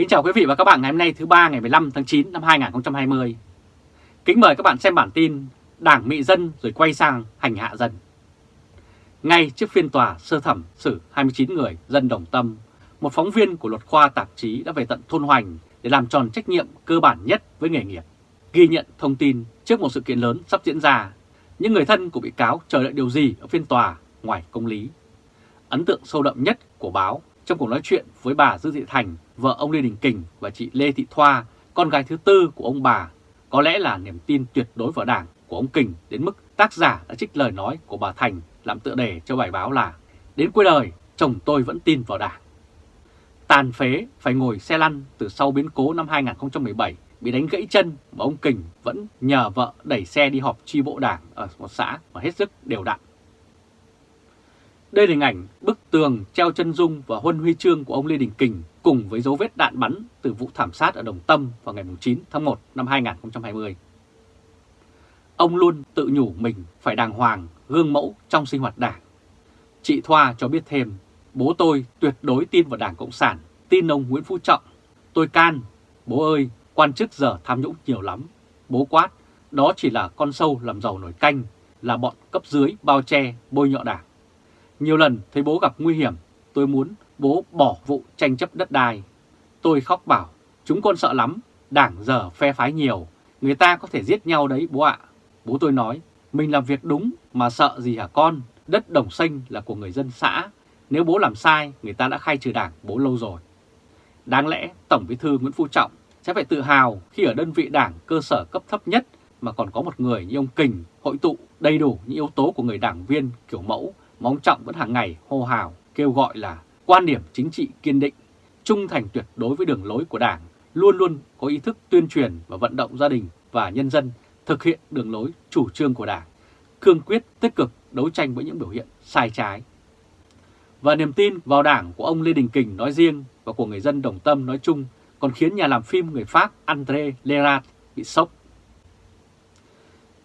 Kính chào quý vị và các bạn ngày hôm nay thứ ba ngày 15 tháng 9 năm 2020. Kính mời các bạn xem bản tin Đảng mị dân rồi quay sang hành hạ dân. Ngay trước phiên tòa sơ thẩm xử 29 người dân đồng tâm, một phóng viên của luật khoa tạp chí đã về tận thôn Hoành để làm tròn trách nhiệm cơ bản nhất với nghề nghiệp. Ghi nhận thông tin trước một sự kiện lớn sắp diễn ra, những người thân của bị cáo chờ đợi điều gì ở phiên tòa ngoài công lý. Ấn tượng sâu đậm nhất của báo trong cuộc nói chuyện với bà Dư Thị Thành, vợ ông Lê Đình Kình và chị Lê Thị Thoa, con gái thứ tư của ông bà, có lẽ là niềm tin tuyệt đối vào đảng của ông Kình đến mức tác giả đã trích lời nói của bà Thành làm tựa đề cho bài báo là Đến cuối đời, chồng tôi vẫn tin vào đảng. Tàn phế phải ngồi xe lăn từ sau biến cố năm 2017 bị đánh gãy chân mà ông Kình vẫn nhờ vợ đẩy xe đi họp chi bộ đảng ở một xã mà hết sức đều đặn. Đây là hình ảnh bức tường treo chân dung và huân huy chương của ông Lê Đình Kình cùng với dấu vết đạn bắn từ vụ thảm sát ở Đồng Tâm vào ngày 9 tháng 1 năm 2020. Ông luôn tự nhủ mình phải đàng hoàng, gương mẫu trong sinh hoạt đảng. Chị Thoa cho biết thêm, bố tôi tuyệt đối tin vào Đảng Cộng sản, tin ông Nguyễn Phú Trọng. Tôi can, bố ơi, quan chức giờ tham nhũng nhiều lắm. Bố quát, đó chỉ là con sâu làm giàu nổi canh, là bọn cấp dưới bao che, bôi nhọ đảng. Nhiều lần thấy bố gặp nguy hiểm, tôi muốn bố bỏ vụ tranh chấp đất đai. Tôi khóc bảo, chúng con sợ lắm, đảng giờ phe phái nhiều, người ta có thể giết nhau đấy bố ạ. Bố tôi nói, mình làm việc đúng mà sợ gì hả con, đất đồng xanh là của người dân xã. Nếu bố làm sai, người ta đã khai trừ đảng bố lâu rồi. Đáng lẽ Tổng bí thư Nguyễn Phú Trọng sẽ phải tự hào khi ở đơn vị đảng cơ sở cấp thấp nhất mà còn có một người như ông Kình hội tụ đầy đủ những yếu tố của người đảng viên kiểu mẫu mà ông Trọng vẫn hàng ngày hô hào kêu gọi là quan điểm chính trị kiên định, trung thành tuyệt đối với đường lối của Đảng, luôn luôn có ý thức tuyên truyền và vận động gia đình và nhân dân thực hiện đường lối chủ trương của Đảng, cương quyết tích cực đấu tranh với những biểu hiện sai trái. Và niềm tin vào Đảng của ông Lê Đình Kình nói riêng và của người dân Đồng Tâm nói chung còn khiến nhà làm phim người Pháp André Lerat bị sốc.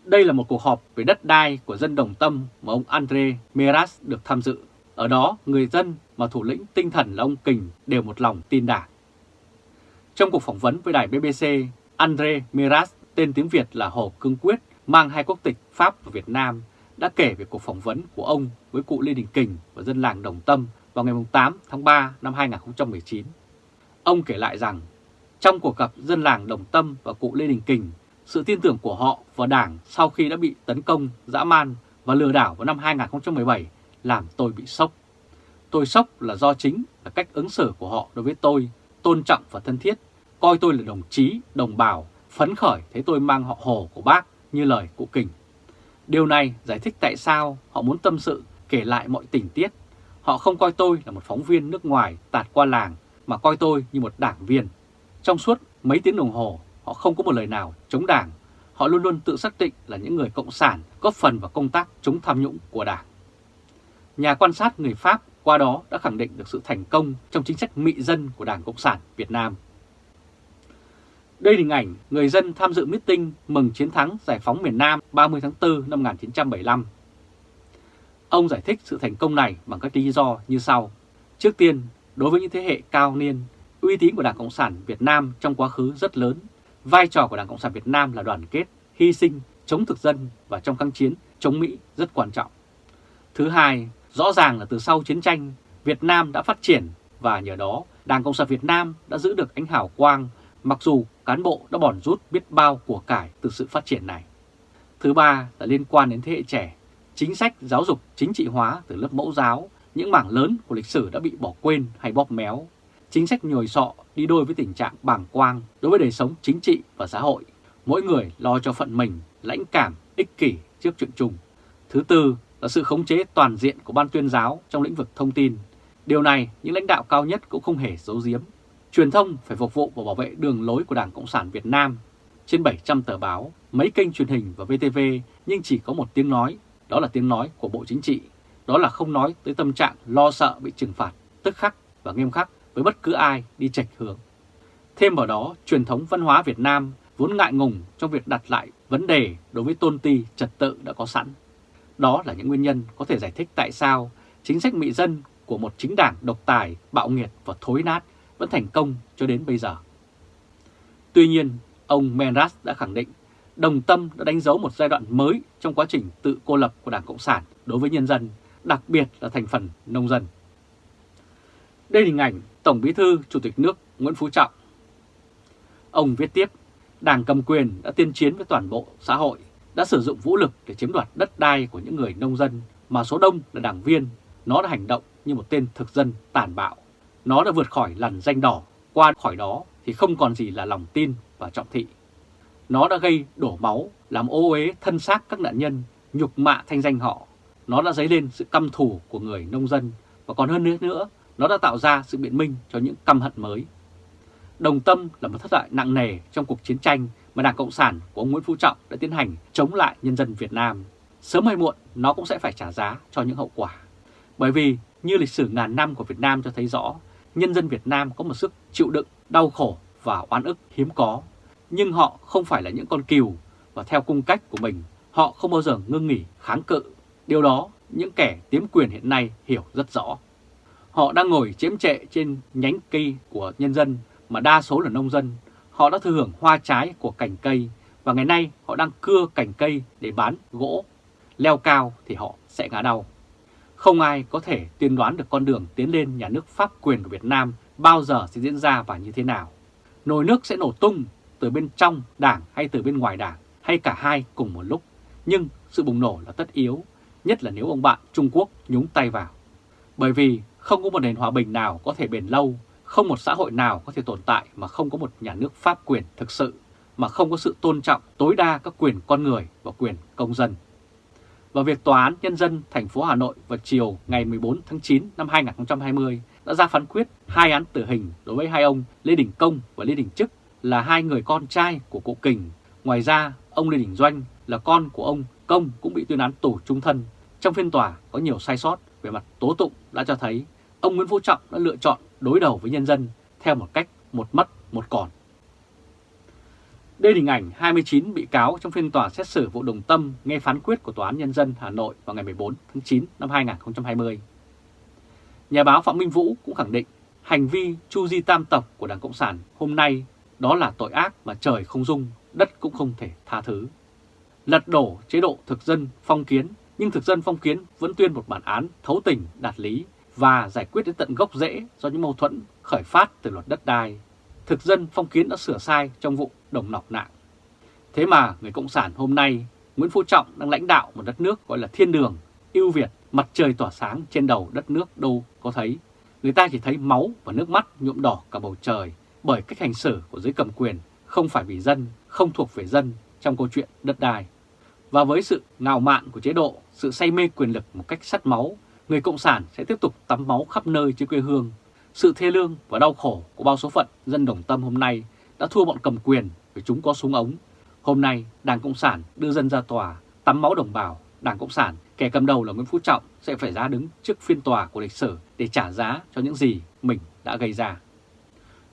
Đây là một cuộc họp về đất đai của dân Đồng Tâm mà ông Andre Meras được tham dự. Ở đó, người dân và thủ lĩnh tinh thần là ông Kình đều một lòng tin đảng. Trong cuộc phỏng vấn với đài BBC, Andre Meras, tên tiếng Việt là Hồ Cương Quyết, mang hai quốc tịch Pháp và Việt Nam, đã kể về cuộc phỏng vấn của ông với cụ Lê Đình Kình và dân làng Đồng Tâm vào ngày 8 tháng 3 năm 2019. Ông kể lại rằng, trong cuộc gặp dân làng Đồng Tâm và cụ Lê Đình Kình, sự tin tưởng của họ vào Đảng sau khi đã bị tấn công, dã man và lừa đảo vào năm 2017 làm tôi bị sốc. Tôi sốc là do chính là cách ứng xử của họ đối với tôi, tôn trọng và thân thiết, coi tôi là đồng chí, đồng bào, phấn khởi thấy tôi mang họ hồ của bác như lời cụ Kình. Điều này giải thích tại sao họ muốn tâm sự kể lại mọi tình tiết. Họ không coi tôi là một phóng viên nước ngoài tạt qua làng mà coi tôi như một đảng viên. Trong suốt mấy tiếng đồng hồ, họ không có một lời nào chống đảng. Họ luôn luôn tự xác định là những người cộng sản góp phần vào công tác chống tham nhũng của đảng. Nhà quan sát người Pháp qua đó đã khẳng định được sự thành công trong chính sách mị dân của Đảng Cộng sản Việt Nam. Đây là hình ảnh người dân tham dự meeting mừng chiến thắng giải phóng miền Nam 30 tháng 4 năm 1975. Ông giải thích sự thành công này bằng các lý do như sau. Trước tiên, đối với những thế hệ cao niên, uy tín của Đảng Cộng sản Việt Nam trong quá khứ rất lớn. Vai trò của Đảng Cộng sản Việt Nam là đoàn kết, hy sinh, chống thực dân và trong kháng chiến chống Mỹ rất quan trọng. Thứ hai, rõ ràng là từ sau chiến tranh, Việt Nam đã phát triển và nhờ đó Đảng Cộng sản Việt Nam đã giữ được ánh hào quang mặc dù cán bộ đã bòn rút biết bao của cải từ sự phát triển này. Thứ ba là liên quan đến thế hệ trẻ, chính sách giáo dục chính trị hóa từ lớp mẫu giáo, những mảng lớn của lịch sử đã bị bỏ quên hay bóp méo. Chính sách nhồi sọ đi đôi với tình trạng bàng quang đối với đời sống chính trị và xã hội. Mỗi người lo cho phận mình, lãnh cảm, ích kỷ trước chuyện chung. Thứ tư là sự khống chế toàn diện của ban tuyên giáo trong lĩnh vực thông tin. Điều này những lãnh đạo cao nhất cũng không hề giấu giếm. Truyền thông phải phục vụ và bảo vệ đường lối của Đảng Cộng sản Việt Nam. Trên 700 tờ báo, mấy kênh truyền hình và VTV nhưng chỉ có một tiếng nói, đó là tiếng nói của Bộ Chính trị. Đó là không nói tới tâm trạng lo sợ bị trừng phạt, tức khắc và nghiêm khắc với bất cứ ai đi chạch hướng. Thêm vào đó, truyền thống văn hóa Việt Nam vốn ngại ngùng trong việc đặt lại vấn đề đối với tôn ti trật tự đã có sẵn. Đó là những nguyên nhân có thể giải thích tại sao chính sách mị dân của một chính đảng độc tài, bạo nghiệt và thối nát vẫn thành công cho đến bây giờ. Tuy nhiên, ông Menras đã khẳng định đồng tâm đã đánh dấu một giai đoạn mới trong quá trình tự cô lập của Đảng Cộng sản đối với nhân dân, đặc biệt là thành phần nông dân. Đây là hình ảnh Tổng Bí thư Chủ tịch nước Nguyễn Phú Trọng. Ông viết tiếp, Đảng cầm quyền đã tiên chiến với toàn bộ xã hội, đã sử dụng vũ lực để chiếm đoạt đất đai của những người nông dân mà số đông là đảng viên. Nó đã hành động như một tên thực dân tàn bạo. Nó đã vượt khỏi lằn danh đỏ, qua khỏi đó thì không còn gì là lòng tin và trọng thị. Nó đã gây đổ máu, làm ô uế thân xác các nạn nhân, nhục mạ thanh danh họ. Nó đã dấy lên sự căm thù của người nông dân và còn hơn nữa nữa, nó đã tạo ra sự biện minh cho những căm hận mới. Đồng Tâm là một thất bại nặng nề trong cuộc chiến tranh mà Đảng Cộng sản của ông Nguyễn Phú Trọng đã tiến hành chống lại nhân dân Việt Nam. Sớm hay muộn, nó cũng sẽ phải trả giá cho những hậu quả. Bởi vì, như lịch sử ngàn năm của Việt Nam cho thấy rõ, nhân dân Việt Nam có một sức chịu đựng, đau khổ và oan ức hiếm có. Nhưng họ không phải là những con cừu và theo cung cách của mình, họ không bao giờ ngưng nghỉ kháng cự. Điều đó, những kẻ tiếm quyền hiện nay hiểu rất rõ. Họ đang ngồi chiếm trệ trên nhánh cây của nhân dân mà đa số là nông dân. Họ đã thừa hưởng hoa trái của cành cây và ngày nay họ đang cưa cành cây để bán gỗ. Leo cao thì họ sẽ ngã đau. Không ai có thể tiên đoán được con đường tiến lên nhà nước pháp quyền của Việt Nam bao giờ sẽ diễn ra và như thế nào. Nồi nước sẽ nổ tung từ bên trong đảng hay từ bên ngoài đảng hay cả hai cùng một lúc. Nhưng sự bùng nổ là tất yếu, nhất là nếu ông bạn Trung Quốc nhúng tay vào. Bởi vì không có một nền hòa bình nào có thể bền lâu, không một xã hội nào có thể tồn tại mà không có một nhà nước pháp quyền thực sự, mà không có sự tôn trọng tối đa các quyền con người và quyền công dân. Và việc Tòa án Nhân dân thành phố Hà Nội vào chiều ngày 14 tháng 9 năm 2020 đã ra phán quyết hai án tử hình đối với hai ông Lê Đình Công và Lê Đình Trức là hai người con trai của cụ Kình. Ngoài ra, ông Lê Đình Doanh là con của ông Công cũng bị tuyên án tù trung thân. Trong phiên tòa có nhiều sai sót về mặt tố tụng đã cho thấy ông Nguyễn Phú Trọng đã lựa chọn đối đầu với nhân dân theo một cách một mất một còn. Đây là hình ảnh 29 bị cáo trong phiên tòa xét xử vụ đồng tâm nghe phán quyết của Tòa án Nhân dân Hà Nội vào ngày 14 tháng 9 năm 2020. Nhà báo Phạm Minh Vũ cũng khẳng định hành vi chu di tam tộc của Đảng Cộng sản hôm nay đó là tội ác mà trời không dung, đất cũng không thể tha thứ. Lật đổ chế độ thực dân phong kiến, nhưng thực dân phong kiến vẫn tuyên một bản án thấu tình, đạt lý và giải quyết đến tận gốc rễ do những mâu thuẫn khởi phát từ luật đất đai. Thực dân phong kiến đã sửa sai trong vụ đồng nọc nạn. Thế mà người Cộng sản hôm nay, Nguyễn Phú Trọng đang lãnh đạo một đất nước gọi là thiên đường, ưu việt, mặt trời tỏa sáng trên đầu đất nước đâu có thấy. Người ta chỉ thấy máu và nước mắt nhuộm đỏ cả bầu trời bởi cách hành xử của giới cầm quyền không phải vì dân, không thuộc về dân trong câu chuyện đất đai. Và với sự ngạo mạn của chế độ, sự say mê quyền lực một cách sắt máu người Cộng sản sẽ tiếp tục tắm máu khắp nơi trên quê hương. Sự thê lương và đau khổ của bao số phận dân đồng tâm hôm nay đã thua bọn cầm quyền vì chúng có súng ống. Hôm nay, Đảng Cộng sản đưa dân ra tòa, tắm máu đồng bào. Đảng Cộng sản, kẻ cầm đầu là Nguyễn Phú Trọng sẽ phải ra đứng trước phiên tòa của lịch sử để trả giá cho những gì mình đã gây ra.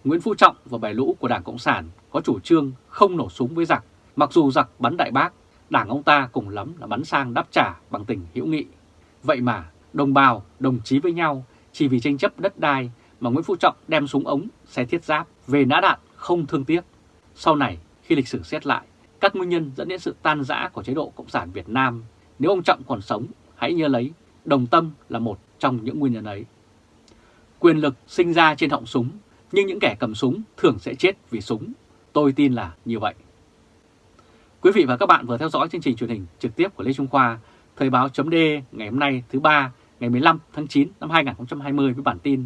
Nguyễn Phú Trọng và bài lũ của Đảng Cộng sản có chủ trương không nổ súng với giặc, mặc dù giặc bắn đại bác, đảng ông ta cùng lắm là bắn sang đáp trả bằng tình hữu nghị. Vậy mà đồng bào, đồng chí với nhau chỉ vì tranh chấp đất đai mà Nguyễn Phú Trọng đem súng ống, xe thiết giáp về nã đạn không thương tiếc. Sau này, khi lịch sử xét lại, các nguyên nhân dẫn đến sự tan rã của chế độ Cộng sản Việt Nam, nếu ông Trọng còn sống, hãy nhớ lấy, đồng tâm là một trong những nguyên nhân ấy. Quyền lực sinh ra trên họng súng, nhưng những kẻ cầm súng thường sẽ chết vì súng. Tôi tin là như vậy. Quý vị và các bạn vừa theo dõi chương trình truyền hình trực tiếp của Lê Trung Khoa, Thời báo chấm ngày hôm nay thứ ba ngày 15 tháng 9 năm 2020 với bản tin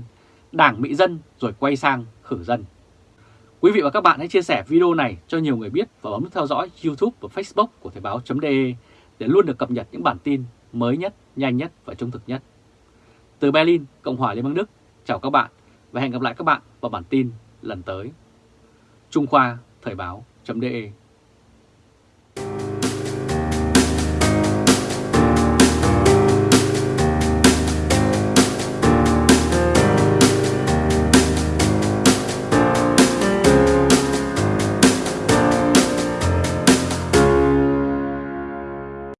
Đảng Mỹ Dân rồi quay sang khử dân. Quý vị và các bạn hãy chia sẻ video này cho nhiều người biết và bấm nút theo dõi YouTube và Facebook của Thời báo.de để luôn được cập nhật những bản tin mới nhất, nhanh nhất và trung thực nhất. Từ Berlin, Cộng hòa Liên bang Đức, chào các bạn và hẹn gặp lại các bạn vào bản tin lần tới. Trung Khoa Thời báo.de